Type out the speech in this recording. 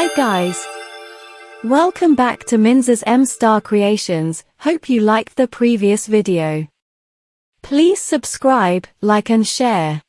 Hi guys! Welcome back to Minza's M-Star Creations, hope you liked the previous video. Please subscribe, like and share.